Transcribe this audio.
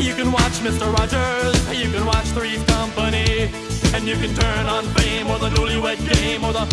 You can watch Mr. Rogers, you can watch Three's Company, and you can turn on Fame or the Newlywed Game or the